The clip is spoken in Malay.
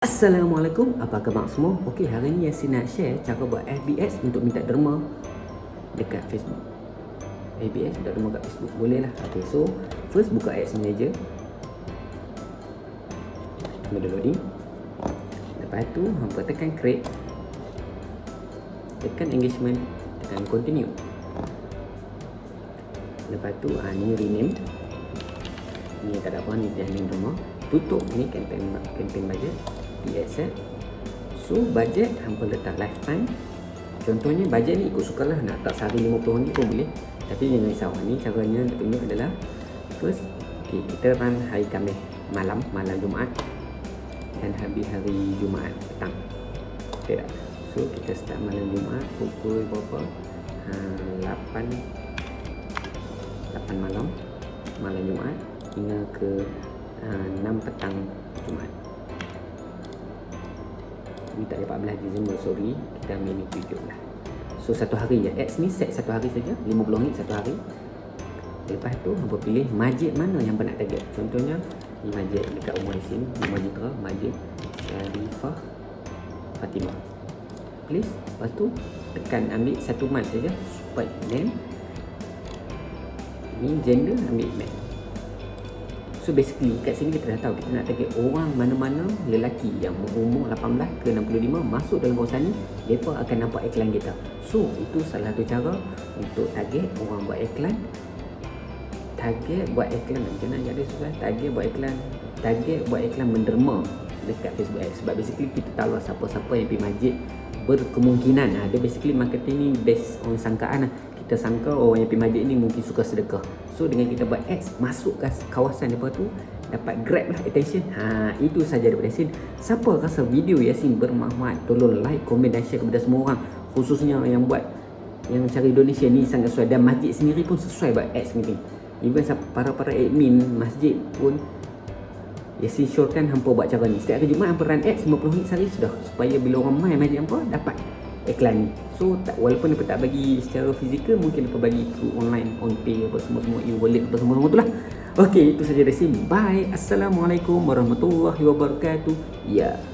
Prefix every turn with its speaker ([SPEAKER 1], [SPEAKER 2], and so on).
[SPEAKER 1] Assalamualaikum, apa khabar semua? Okey, hari ni Yasin nak share cara buat FBS untuk minta derma dekat Facebook. FBS minta derma kat Facebook, boleh lah. Okey, so first buka Ads Manager. Mode loading. Lepas tu, hampa tekan create. Tekan engagement, tekan continue. Lepas tu, ha, ni rename. Ni tak ada apa, ni jangan derma. Tutup ni campaign campaign budget PSL So budget hampa letak lifetime. Contohnya budget ni ikut sukalah nak tak sehari RM50 pun boleh. Tapi jangan risau ni caranya nak tunjuk adalah First okay, kita run hari Khamis malam, malam Jumaat Dan habis hari Jumaat petang. Okay tak? So kita start malam Jumaat pukul berapa? Ha, 8 8 malam Malam Jumaat Hingga ke ha, 6 petang Jumaat ni tak ada 14 Disember sorry. Kita ambil ni 7 lah so satu hari je. Ads ni set satu hari saja. 50 ringgit satu hari. Lepas tu hampa pilih majid mana yang nak target. Contohnya ni majid dekat umur isin majid terang majid Syarifah Fatimah. Please lepas tu tekan ambil satu month saja. Supaya name. Ni gender ambil man So basically kat sini kita dah tahu kita nak target orang mana-mana lelaki yang berumur 18 ke 65 masuk dalam kawasan ni mereka akan nampak iklan kita. So itu salah satu cara untuk target orang buat iklan. Target buat iklan. Macam mana jadi susah? Target buat iklan. Target buat iklan menderma dekat Facebook Ads. Sebab basically kita tahu lah siapa-siapa yang pergi masjid berkemungkinan. Ada ha, basically marketing ni based on sangkaan lah kita sangka orang yang pergi masjid ni mungkin suka sedekah. So dengan kita buat ads masuk ke kawasan depa tu dapat grab lah attention. Ha itu saja daripada Yasin. Siapa rasa video Yasin bermanfaat tolong like komen dan share kepada semua orang. Khususnya yang buat yang cari donation ni sangat sesuai. Dan masjid sendiri pun sesuai buat ads ni. Even para-para admin masjid pun Yasin syorkan hampa buat cara ni. Setiap hari Jumaat hampa run ads 50 minit sehari sudah. Supaya bila orang main masjid hampa dapat iklan. Ni so tak, walaupun dia tak bagi secara fizikal mungkin dia bagi through online on pay apa semua-semua e-wallet apa semua-semua tu lah. Ok itu saja dari sini. Bye. Assalamualaikum warahmatullahi wabarakatuh. Ya. yeah.